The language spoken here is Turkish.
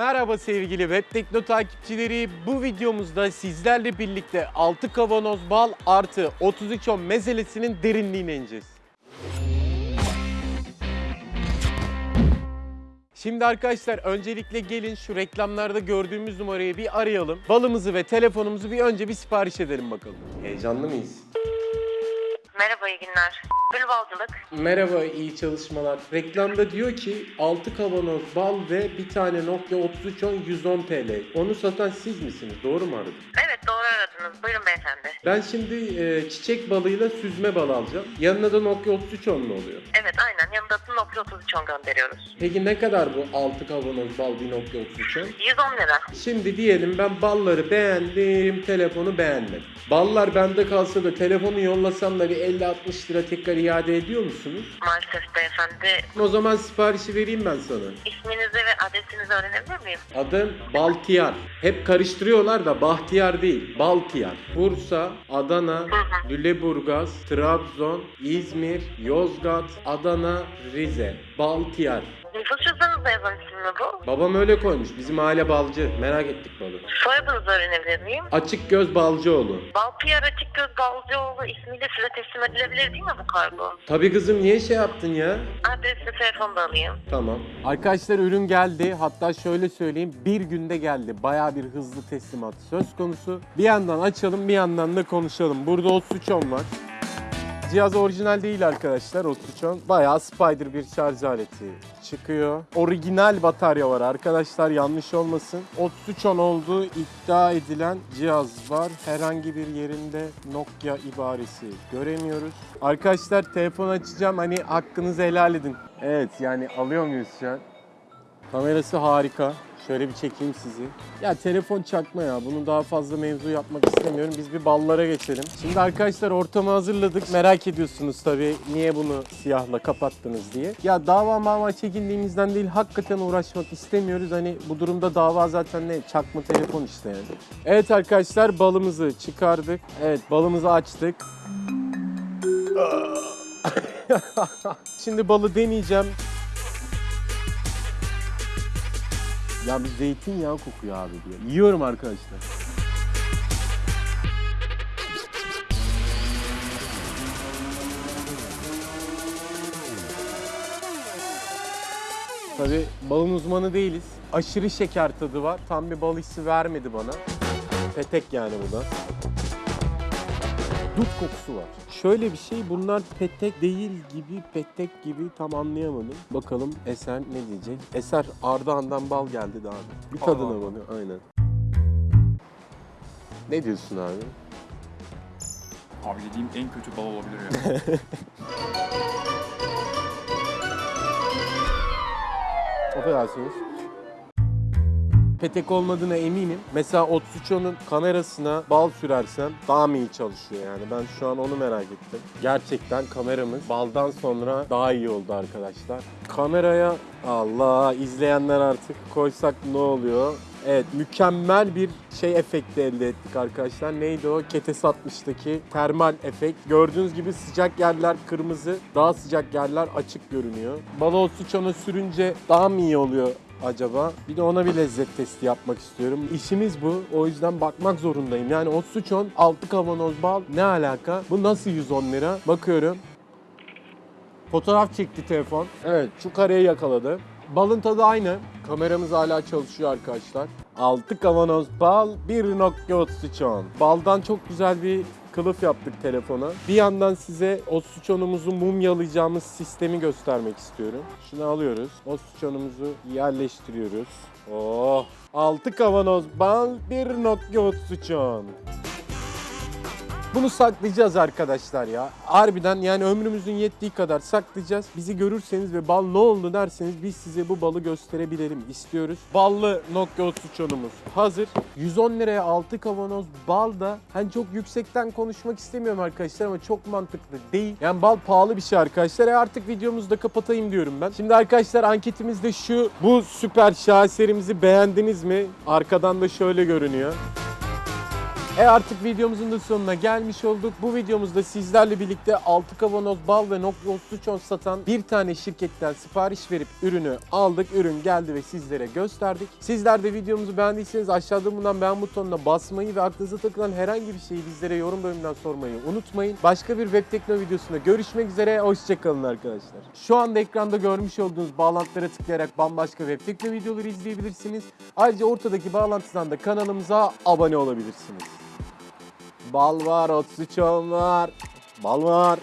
Merhaba sevgili Web Tekno takipçileri. Bu videomuzda sizlerle birlikte 6 kavanoz bal artı 33 on mezelesinin derinliğine ineceğiz. Şimdi arkadaşlar öncelikle gelin şu reklamlarda gördüğümüz numarayı bir arayalım. Balımızı ve telefonumuzu bir önce bir sipariş edelim bakalım. Heyecanlı mıyız? Merhaba, iyi günler. Gülbalcılık. Merhaba, iyi çalışmalar. Reklamda diyor ki 6 kavanoz bal ve bir tane Nokia 3310 110 TL. Onu satan siz misiniz? Doğru mu aradım? Evet, doğru aradınız. Buyurun beyefendi. Ben şimdi e, çiçek balıyla süzme bal alacağım. Yanına da Nokia 3310 mu oluyor? Evet, aynen. Yanında da Nokia 3310 gönderiyoruz. Peki ne kadar bu 6 kavanoz bal bir Nokia 3310? 110 lira. Şimdi diyelim ben balları beğendim, telefonu beğenmedim. Ballar bende kalsa da telefonu yollasam da bir 50-60 lira tekrar iade ediyor musunuz? Maalesef beyefendi. O zaman siparişi vereyim ben sana. İsminizi ve adresinizi öğrenebilir miyim? Adım Baltiyar. Hep karıştırıyorlar da Bahtiyar değil. Baltiyar. Bursa, Adana, Lüleburgaz, Trabzon, İzmir, Yozgat, Adana, Rize. Baltiyar. Nüfus cüzdanınızda yazan isim mi bu? Babam öyle koymuş. Bizim aile balcı. Merak ettik balı. Soyadınızı öğrenebilir miyim? Açık göz balcıoğlu. Balpiyar Açıkgöz Balcıoğlu ismiyle size teslim edilebilir değil mi bu kargo? Tabii kızım niye şey yaptın ya? Adresi telefonu da alayım. Tamam. Arkadaşlar ürün geldi. Hatta şöyle söyleyeyim bir günde geldi. Baya bir hızlı teslimat söz konusu. Bir yandan açalım bir yandan da konuşalım. Burada 33 on var. Cihaz orijinal değil arkadaşlar 33 on. Bayağı spider bir şarj aleti çıkıyor. Orijinal batarya var arkadaşlar yanlış olmasın. 33 on olduğu iddia edilen cihaz var. Herhangi bir yerinde Nokia ibaresi göremiyoruz. Arkadaşlar telefon açacağım hani hakkınızı helal edin. Evet yani alıyor muyuz şu an? Kamerası harika. Şöyle bir çekeyim sizi. Ya telefon çakma ya. Bunu daha fazla mevzu yapmak istemiyorum. Biz bir ballara geçelim. Şimdi arkadaşlar ortamı hazırladık. Merak ediyorsunuz tabii niye bunu siyahla kapattınız diye. Ya dava mava çekindiğimizden değil hakikaten uğraşmak istemiyoruz. Hani bu durumda dava zaten ne? Çakma telefon işte yani. Evet arkadaşlar balımızı çıkardık. Evet balımızı açtık. Şimdi balı deneyeceğim. Ya bir zeytinyağı kokuyor abi diyor. Yiyorum arkadaşlar. Tabii balın uzmanı değiliz. Aşırı şeker tadı var. Tam bir bal hissi vermedi bana. Petek yani bu da. Dut kokusu var. Şöyle bir şey bunlar petek değil gibi petek gibi tam anlayamadım. Bakalım Eser ne diyecek? Eser Ardahan'dan bal geldi daha. Bir tadına Allah. bana aynen. Ne diyorsun abi? Abi dediğim en kötü bal olabilir ya. Affedersiniz. Petek olmadığına eminim. Mesela 3310'un kamerasına bal sürersem daha mı iyi çalışıyor yani? Ben şu an onu merak ettim. Gerçekten kameramız baldan sonra daha iyi oldu arkadaşlar. Kameraya Allah izleyenler artık koysak ne oluyor? Evet mükemmel bir şey efekti elde ettik arkadaşlar. Neydi o? Ketes 60'daki termal efekt. Gördüğünüz gibi sıcak yerler kırmızı, daha sıcak yerler açık görünüyor. Balo suçana sürünce daha mı iyi oluyor acaba? Bir de ona bir lezzet testi yapmak istiyorum. İşimiz bu. O yüzden bakmak zorundayım. Yani o suçon 6 kavanoz bal ne alaka? Bu nasıl 110 lira? Bakıyorum. Fotoğraf çekti telefon. Evet şu kareyi yakaladı. Balın tadı aynı. Kameramız hala çalışıyor arkadaşlar. 6 kavanoz bal, 1 Nokia 33 on. Baldan çok güzel bir kılıf yaptık telefona. Bir yandan size 33 onumuzu mumyalayacağımız sistemi göstermek istiyorum. Şunu alıyoruz. 33 onumuzu yerleştiriyoruz. Oh! 6 kavanoz bal, 1 Nokia 33 on. Bunu saklayacağız arkadaşlar ya. Harbiden yani ömrümüzün yettiği kadar saklayacağız. Bizi görürseniz ve bal ne oldu derseniz biz size bu balı gösterebilelim istiyoruz. Ballı Nokia 33 onumuz hazır. 110 liraya 6 kavanoz bal da hani çok yüksekten konuşmak istemiyorum arkadaşlar ama çok mantıklı değil. Yani bal pahalı bir şey arkadaşlar. E artık videomuzu da kapatayım diyorum ben. Şimdi arkadaşlar anketimiz de şu. Bu süper şaheserimizi beğendiniz mi? Arkadan da şöyle görünüyor. E artık videomuzun da sonuna gelmiş olduk. Bu videomuzda sizlerle birlikte 6 kavanoz bal ve Nokia 3310 satan bir tane şirketten sipariş verip ürünü aldık. Ürün geldi ve sizlere gösterdik. Sizler de videomuzu beğendiyseniz aşağıda bulunan beğen butonuna basmayı ve aklınıza takılan herhangi bir şeyi bizlere yorum bölümünden sormayı unutmayın. Başka bir web tekno videosunda görüşmek üzere. Hoşçakalın arkadaşlar. Şu anda ekranda görmüş olduğunuz bağlantılara tıklayarak bambaşka web tekno videoları izleyebilirsiniz. Ayrıca ortadaki bağlantıdan da kanalımıza abone olabilirsiniz. Bal var, 33 var. Bal var.